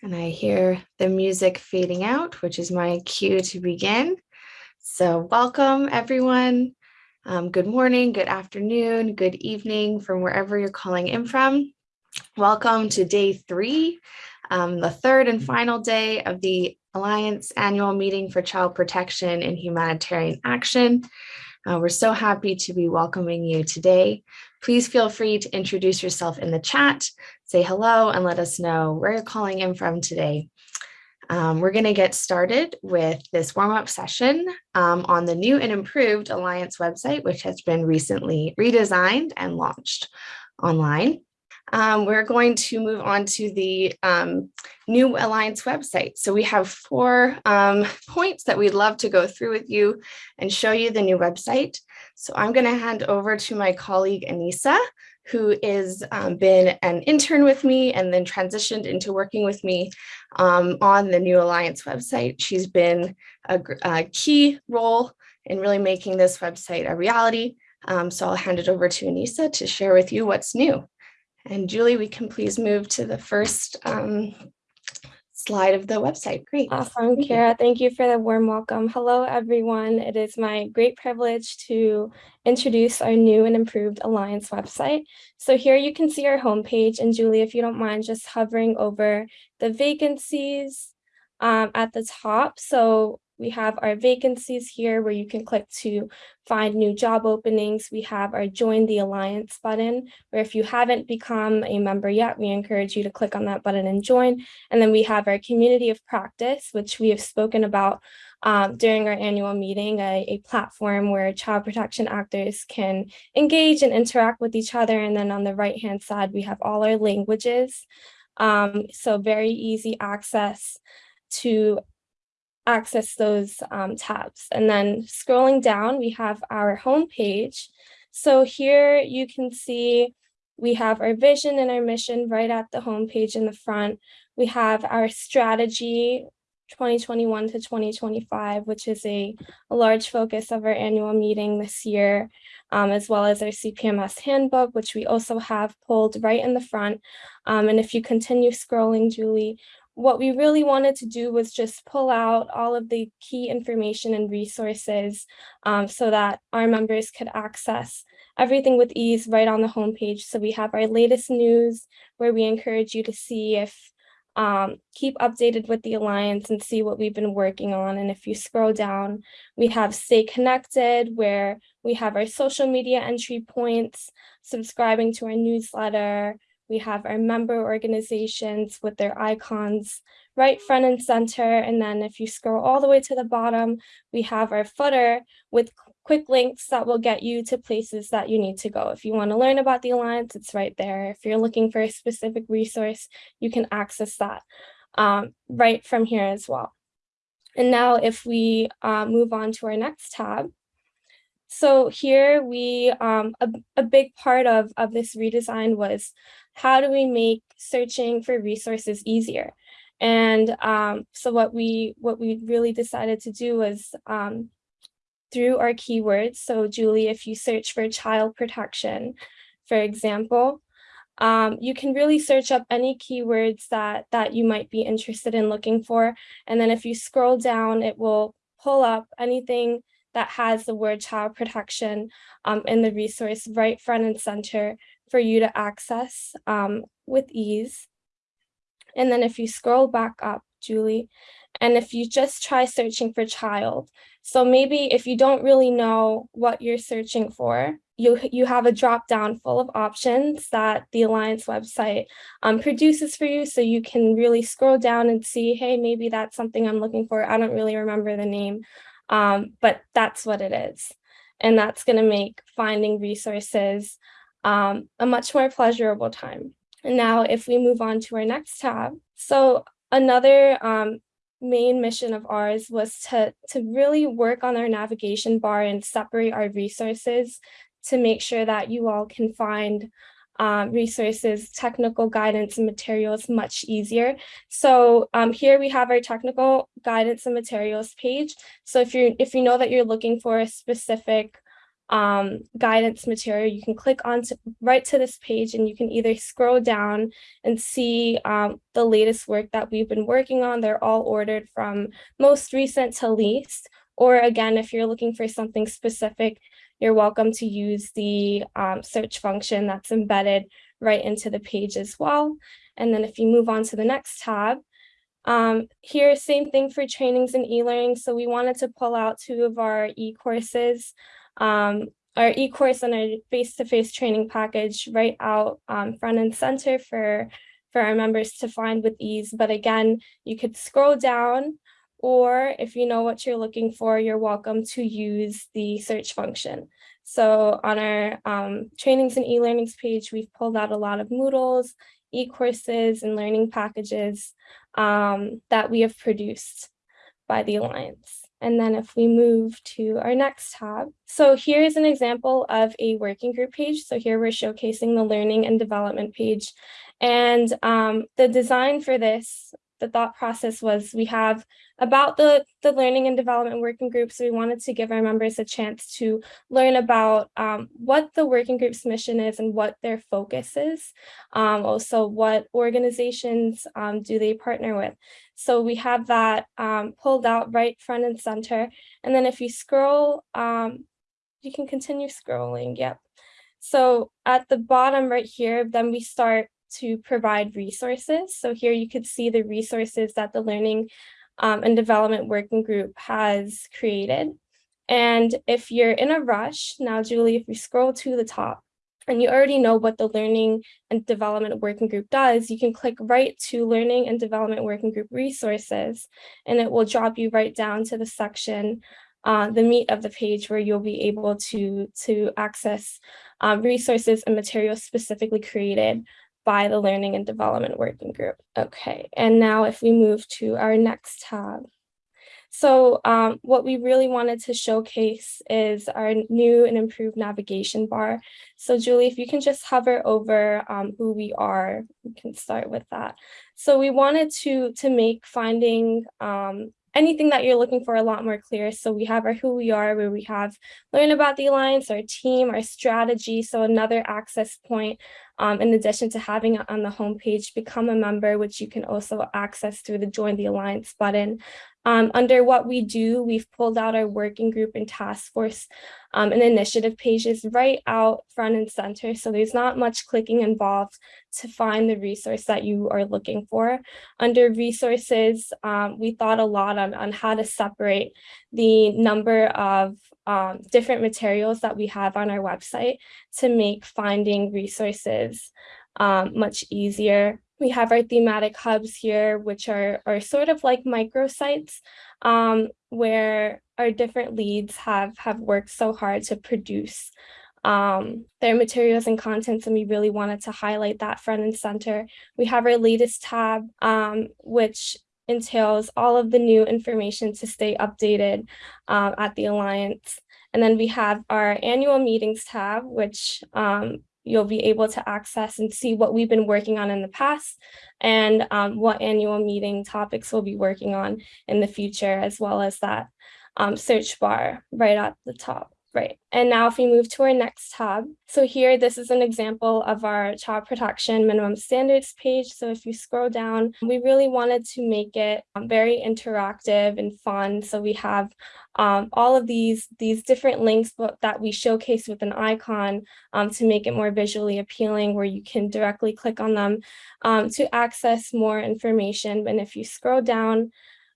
And I hear the music fading out, which is my cue to begin. So welcome everyone. Um, good morning, good afternoon, good evening from wherever you're calling in from. Welcome to day three, um, the third and final day of the Alliance annual meeting for child protection and humanitarian action. Uh, we're so happy to be welcoming you today. Please feel free to introduce yourself in the chat, say hello, and let us know where you're calling in from today. Um, we're going to get started with this warm-up session um, on the new and improved Alliance website, which has been recently redesigned and launched online. Um, we're going to move on to the um, new Alliance website. So we have four um, points that we'd love to go through with you and show you the new website. So I'm going to hand over to my colleague Anissa, who has um, been an intern with me and then transitioned into working with me um, on the new Alliance website. She's been a, a, key role in really making this website a reality. Um, so I'll hand it over to Anissa to share with you what's new. And Julie, we can please move to the first um, slide of the website. Great. Awesome, Thank Kara. You. Thank you for the warm welcome. Hello, everyone. It is my great privilege to introduce our new and improved Alliance website. So here you can see our homepage. And Julie, if you don't mind just hovering over the vacancies um, at the top. So we have our vacancies here where you can click to find new job openings. We have our join the alliance button where if you haven't become a member yet, we encourage you to click on that button and join. And then we have our community of practice, which we have spoken about um, during our annual meeting, a, a, platform where child protection actors can engage and interact with each other. And then on the right hand side, we have all our languages. Um, so very easy access to access those um, tabs. And then scrolling down, we have our home page. So here you can see we have our vision and our mission right at the home page in the front. We have our strategy 2021 to 2025, which is a, a large focus of our annual meeting this year, um, as well as our CPMS handbook, which we also have pulled right in the front. Um, and if you continue scrolling, Julie, what we really wanted to do was just pull out all of the key information and resources um, so that our members could access everything with ease right on the homepage. So we have our latest news where we encourage you to see if um, keep updated with the Alliance and see what we've been working on. And if you scroll down, we have Stay Connected, where we have our social media entry points, subscribing to our newsletter, we have our member organizations with their icons right front and center. And then if you scroll all the way to the bottom, we have our footer with quick links that will get you to places that you need to go. If you want to learn about the Alliance, it's right there. If you're looking for a specific resource, you can access that um, right from here as well. And now if we uh, move on to our next tab, so here we, um, a, a big part of, of this redesign was how do we make searching for resources easier? And um, so what we what we really decided to do was um, through our keywords. So Julie, if you search for child protection, for example, um, you can really search up any keywords that that you might be interested in looking for. And then if you scroll down, it will pull up anything that has the word child protection um, in the resource right front and center for you to access um, with ease. And then if you scroll back up, Julie, and if you just try searching for child, so maybe if you don't really know what you're searching for, you, you have a drop down full of options that the Alliance website um, produces for you. So you can really scroll down and see, hey, maybe that's something I'm looking for. I don't really remember the name, um, but that's what it is. And that's going to make finding resources um, a much more pleasurable time. And now if we move on to our next tab. So another um, main mission of ours was to, to really work on our navigation bar and separate our resources to make sure that you all can find um, resources, technical guidance and materials much easier. So um, here we have our technical guidance and materials page. So if you if you know that you're looking for a specific um, guidance material, you can click on to, right to this page and you can either scroll down and see um, the latest work that we've been working on. They're all ordered from most recent to least. Or again, if you're looking for something specific, you're welcome to use the um, search function that's embedded right into the page as well. And then if you move on to the next tab, um, here, same thing for trainings and e-learning. So we wanted to pull out two of our e-courses, um, our e-course and our face-to-face training package right out um, front and center for, for our members to find with ease. But again, you could scroll down or if you know what you're looking for, you're welcome to use the search function. So on our um, trainings and e-learnings page, we've pulled out a lot of Moodles, e-courses and learning packages um, that we have produced by the Alliance. And then if we move to our next tab. So here's an example of a working group page. So here we're showcasing the learning and development page. And um, the design for this the thought process was we have about the, the learning and development working groups. We wanted to give our members a chance to learn about um, what the working group's mission is and what their focus is. Um, also, what organizations um, do they partner with. So we have that um, pulled out right front and center. And then if you scroll, um, you can continue scrolling. Yep. So at the bottom right here, then we start to provide resources. So here you could see the resources that the Learning um, and Development Working Group has created. And if you're in a rush, now Julie, if you scroll to the top, and you already know what the Learning and Development Working Group does, you can click right to Learning and Development Working Group resources, and it will drop you right down to the section, uh, the meat of the page where you'll be able to, to access um, resources and materials specifically created by the Learning and Development Working Group. Okay, and now if we move to our next tab. So um, what we really wanted to showcase is our new and improved navigation bar. So Julie, if you can just hover over um, who we are, we can start with that. So we wanted to, to make finding um, anything that you're looking for a lot more clear. So we have our who we are, where we have learn about the Alliance, our team, our strategy. So another access point um, in addition to having it on the homepage, become a member, which you can also access through the Join the Alliance button. Um, under what we do, we've pulled out our working group and task force um, and initiative pages right out front and center. So there's not much clicking involved to find the resource that you are looking for. Under resources, um, we thought a lot on, on how to separate the number of um, different materials that we have on our website to make finding resources um, much easier. We have our thematic hubs here, which are, are sort of like microsites um, where our different leads have, have worked so hard to produce um, their materials and contents, and we really wanted to highlight that front and center. We have our latest tab, um, which entails all of the new information to stay updated um, at the Alliance. And then we have our annual meetings tab, which um, you'll be able to access and see what we've been working on in the past and um, what annual meeting topics we'll be working on in the future, as well as that um, search bar right at the top. Right, and now if we move to our next tab, so here, this is an example of our child protection minimum standards page. So if you scroll down, we really wanted to make it um, very interactive and fun. So we have um, all of these, these different links that we showcase with an icon um, to make it more visually appealing where you can directly click on them um, to access more information. And if you scroll down,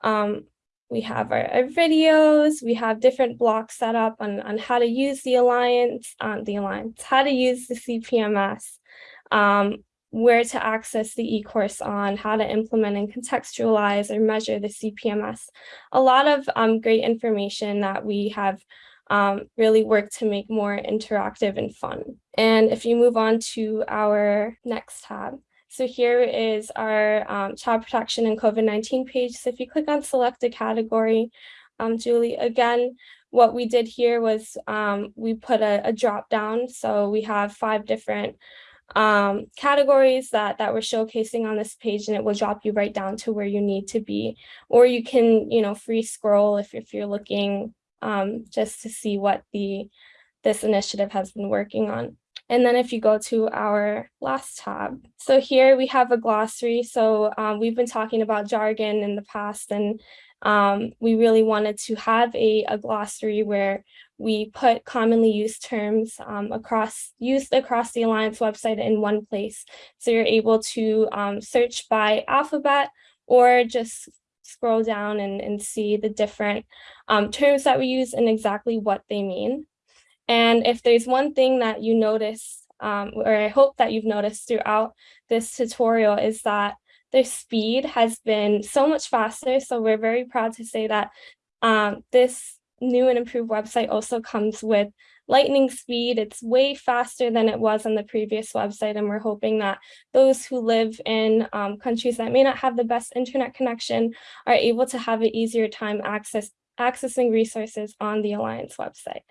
um, we have our, our, videos, we have different blocks set up on, on how to use the Alliance, um, the Alliance, how to use the CPMS, um, where to access the e-course on, how to implement and contextualize or measure the CPMS. A lot of um, great information that we have um, really worked to make more interactive and fun. And if you move on to our next tab, so here is our um, child protection and COVID-19 page. So if you click on select a category, um, Julie, again, what we did here was um, we put a, a, drop down. So we have five different um, categories that, that we're showcasing on this page and it will drop you right down to where you need to be. Or you can, you know, free scroll if, if you're looking um, just to see what the this initiative has been working on. And then if you go to our last tab, so here we have a glossary. So um, we've been talking about jargon in the past, and um, we really wanted to have a, a glossary where we put commonly used terms um, across used across the Alliance website in one place. So you're able to um, search by alphabet or just scroll down and, and see the different um, terms that we use and exactly what they mean. And if there's one thing that you notice, um, or I hope that you've noticed throughout this tutorial is that their speed has been so much faster. So we're very proud to say that um, this new and improved website also comes with lightning speed. It's way faster than it was on the previous website. And we're hoping that those who live in um, countries that may not have the best internet connection are able to have an easier time access, accessing resources on the Alliance website.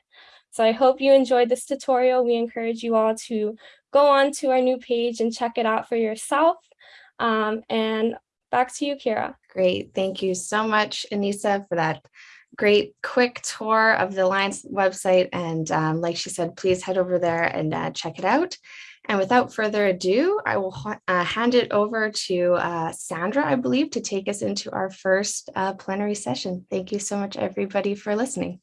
So I hope you enjoyed this tutorial. We encourage you all to go on to our new page and check it out for yourself. Um, and back to you, Kira. Great. Thank you so much, Anissa, for that great quick tour of the Alliance website. And um, like she said, please head over there and uh, check it out. And without further ado, I will uh, hand it over to uh, Sandra, I believe, to take us into our first uh, plenary session. Thank you so much, everybody, for listening.